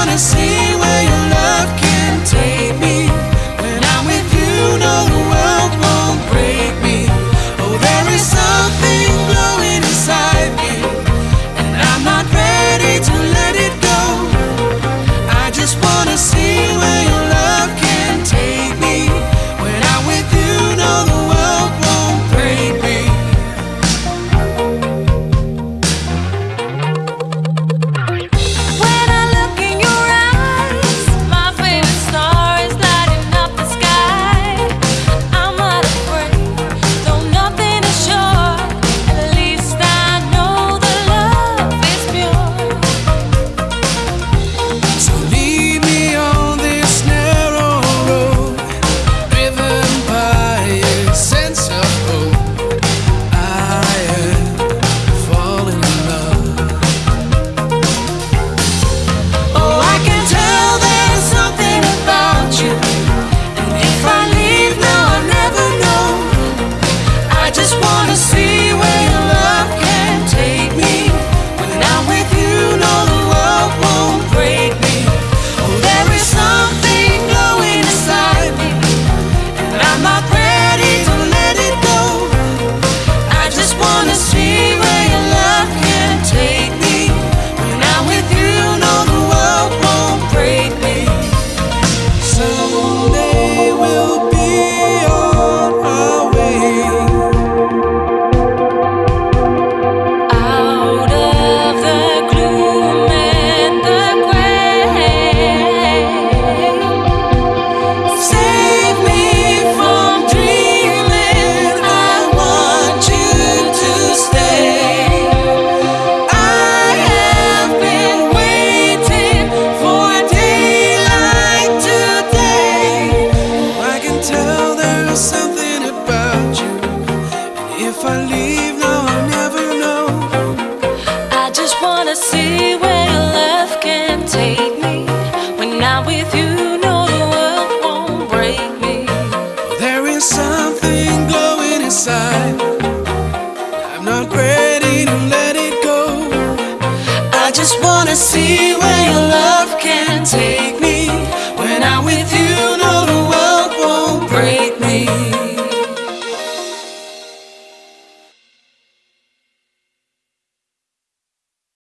wanna see if I leave now, I'll never know. I just wanna see where your love can take me. When I'm with you, no, the world won't break me. There is something glowing inside. I'm not ready to let it go. I just wanna see where your love can take me.